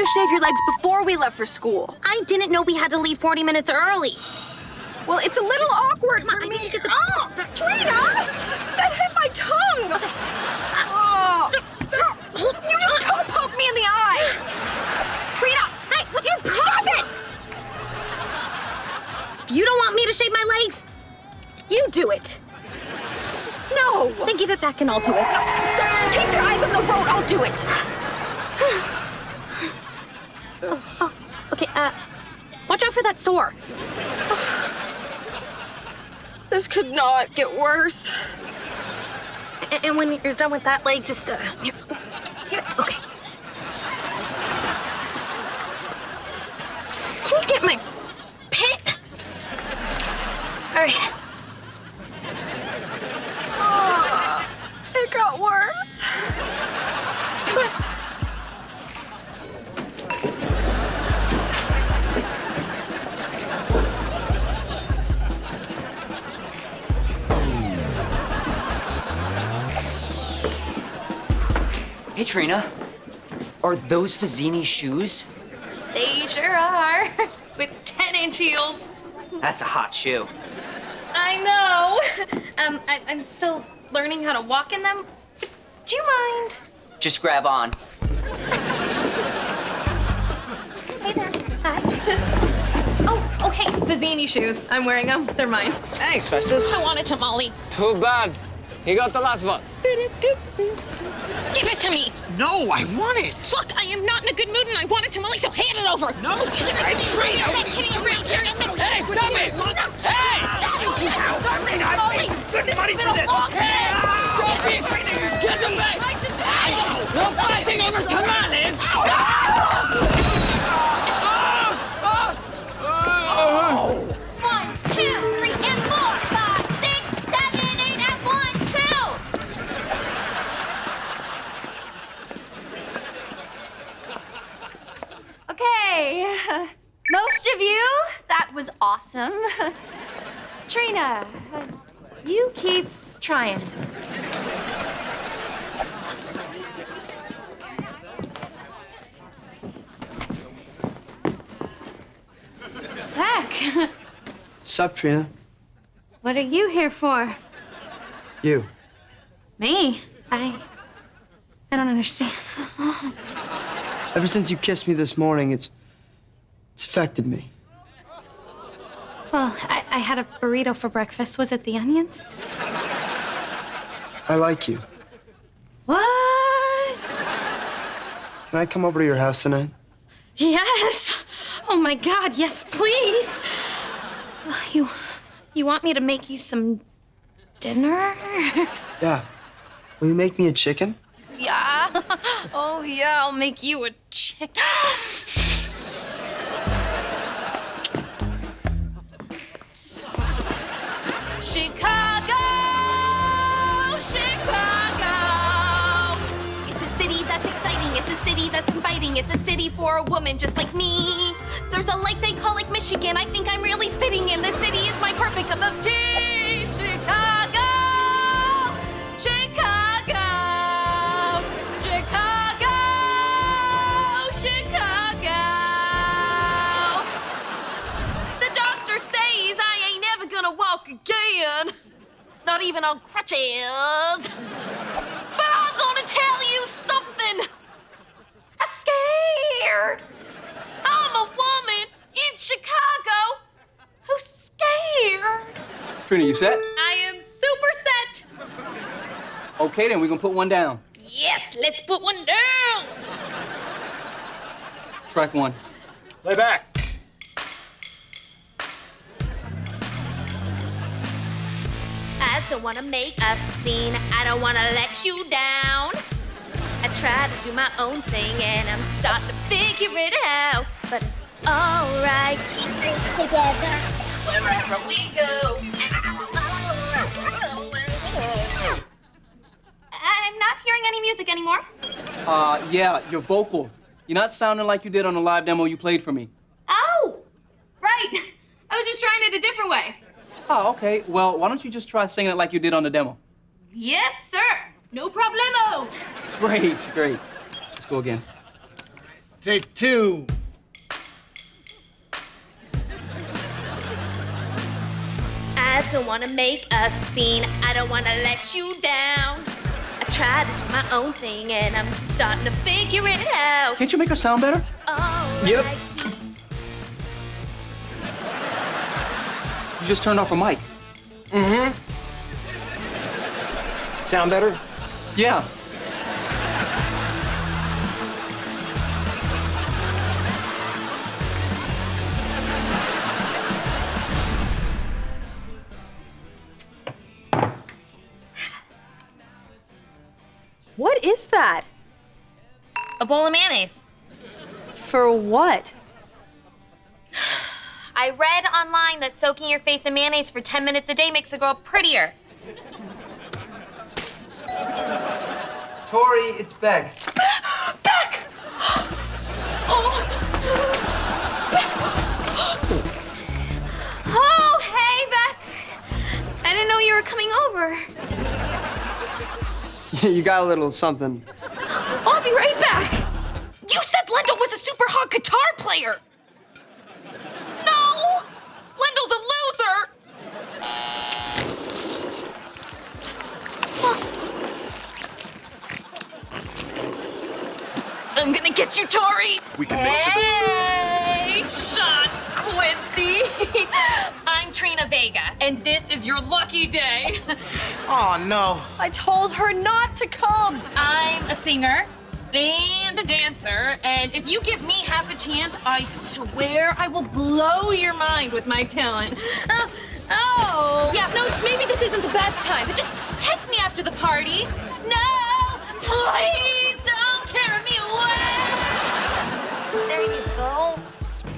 you shave your legs before we left for school. I didn't know we had to leave 40 minutes early. Well, it's a little awkward for I me. need to get the- Oh, Trina! That hit my tongue! Oh. You just toe poked me in the eye! Trina! Hey, what's your problem? You don't want me to shave my legs? You do it! No! Then give it back and I'll do it. So keep your eyes on the road, I'll do it! Okay, uh, watch out for that sore. This could not get worse. A- And when you're done with that leg, just, uh, here. Here, okay. Can you get my pit? All right. Hey, Trina. Are those Fazzini shoes? They sure are. With 10 inch heels. That's a hot shoe. I know. Um, I, I'm still learning how to walk in them. Do you mind? Just grab on. Hey there. Hi. oh, oh, hey, Vizzini shoes. I'm wearing them. They're mine. Thanks, Festus. I wanted tamale. Too bad. He got the last one. Give it to me. No, I want it. Look, I am not in a good mood and I want a tamale, so hand it over. No, I Trina. I'm not kidding around here. I'm not Hey, stop it! Hey! Stop it! Molly, this has been a long day. Stop it! Get them back! Hey, no fighting over tamales! Uh, you keep trying. Heck, Sup, Trina? what are you here for? You. Me? I. I don't understand. Ever since you kissed me this morning, it's it's affected me. Well, I, I had a burrito for breakfast. Was it the onions? I like you. What? Can I come over to your house tonight? Yes. Oh my God, yes, please. You, you want me to make you some dinner? Yeah. Will you make me a chicken? Yeah. Oh yeah, I'll make you a chicken. That's inviting. It's a city for a woman just like me. There's a lake they call Lake Michigan. I think I'm really fitting in. This city is my perfect cup of tea. Chicago, Chicago, Chicago, Chicago. The doctor says I ain't never gonna walk again. Not even on crutches. Trina, you set? I am super set. Okay, then we're gonna put one down. Yes, let's put one down. Track one. Lay back. I don't wanna make a scene. I don't wanna let you down. I try to do my own thing and I'm starting to figure it out. But it's alright, keep it together wherever we go. I'm not hearing any music anymore. Uh, yeah, your vocal. You're not sounding like you did on the live demo you played for me. Oh, right. I was just trying it a different way. Oh, okay. Well, why don't you just try singing it like you did on the demo? Yes, sir. No problemo. Great, great. Let's go again. Take two. I don't wanna make a scene. I don't wanna let you down. I try to do my own thing and I'm starting to figure it out. Can't you make her sound better? Oh, Yep. like you. You just turned off a mic. Mm-hmm. Sound better? Yeah. What is that? A bowl of mayonnaise. For what? I read online that soaking your face in mayonnaise for 10 minutes a day makes a girl prettier. Tori, it's Beck. Beck! Oh. oh, hey, Beck. I didn't know you were coming over. you got a little something. I'll be right back. You said Lendl was a super hot guitar player! No! Lendl's a loser! I'm gonna get you, Tori! We can make some. Hey, Sean Quincy! I'm Vega, and this is your lucky day. Oh no. I told her not to come! I'm a singer and a dancer, and if you give me half a chance, I swear I will blow your mind with my talent. Oh, oh. yeah, no, maybe this isn't the best time, but just text me after the party. No, please don't carry me away. There you go.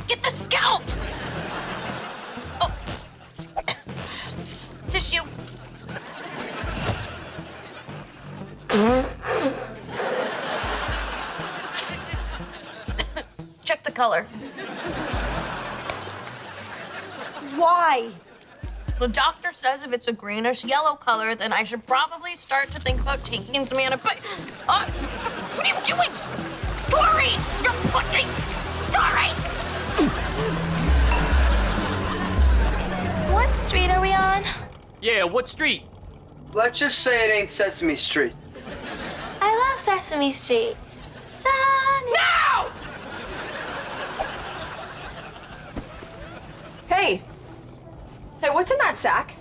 Get the scalp. Check the color. Why? The doctor says if it's a greenish yellow color, then I should probably start to think about taking some antibiotics. Uh, what are you doing? Dory! You're pushing! Dory! What street are we on? Yeah, what street? Let's just say it ain't Sesame Street. Sesame Street. Sunny. Hey! Hey, what's in that sack?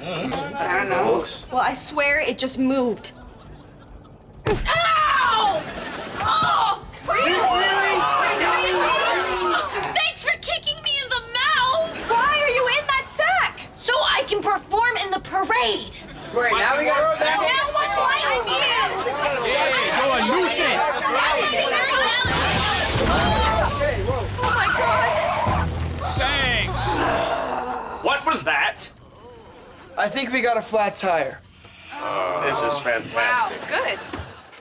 I don't know. Well, I swear it just moved. Ow! Oh! Thanks for kicking me in the mouth! Why are you in that sack? So I can perform in the parade. Wait, now we got No one likes you! A nuisance! What was that? I think we got a flat tire. This is fantastic. Wow, Good.